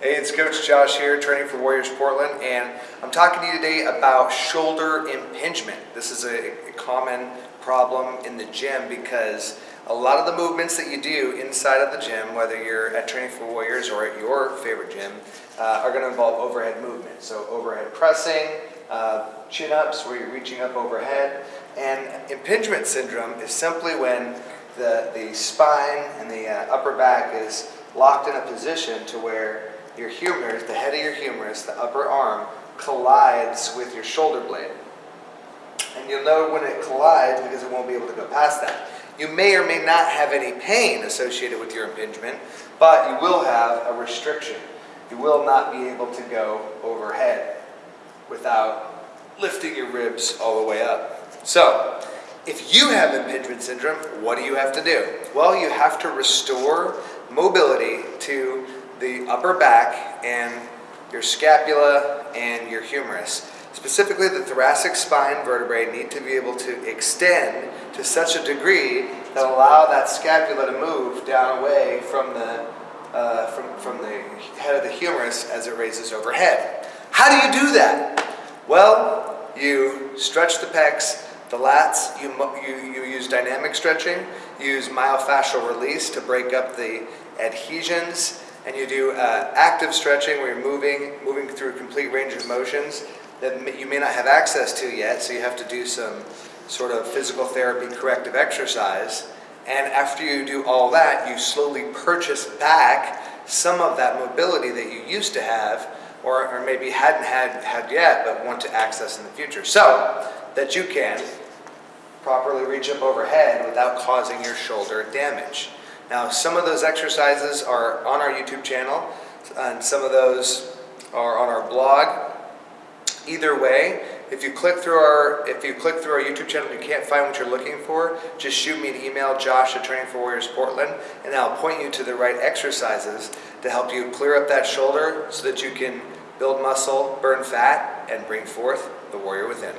Hey, it's Coach Josh here, training for Warriors Portland, and I'm talking to you today about shoulder impingement. This is a, a common problem in the gym because a lot of the movements that you do inside of the gym, whether you're at Training for Warriors or at your favorite gym, uh, are going to involve overhead movement. So overhead pressing, uh, chin-ups where you're reaching up overhead, and impingement syndrome is simply when the, the spine and the uh, upper back is locked in a position to where your humerus, the head of your humerus, the upper arm, collides with your shoulder blade. And you'll know when it collides because it won't be able to go past that. You may or may not have any pain associated with your impingement, but you will have a restriction. You will not be able to go overhead without lifting your ribs all the way up. So, if you have impingement syndrome, what do you have to do? Well, you have to restore mobility to the upper back and your scapula and your humerus. Specifically, the thoracic spine vertebrae need to be able to extend to such a degree that allow that scapula to move down away from the, uh, from, from the head of the humerus as it raises overhead. How do you do that? Well, you stretch the pecs, the lats, you, you, you use dynamic stretching, you use myofascial release to break up the adhesions, and you do uh, active stretching where you're moving, moving through a complete range of motions that you may not have access to yet, so you have to do some sort of physical therapy corrective exercise. And after you do all that, you slowly purchase back some of that mobility that you used to have or, or maybe hadn't had, had yet but want to access in the future. So that you can properly reach up overhead without causing your shoulder damage. Now, some of those exercises are on our YouTube channel, and some of those are on our blog. Either way, if you click through our if you click through our YouTube channel and you can't find what you're looking for, just shoot me an email, Josh at Training for Warriors Portland, and I'll point you to the right exercises to help you clear up that shoulder so that you can build muscle, burn fat, and bring forth the warrior within.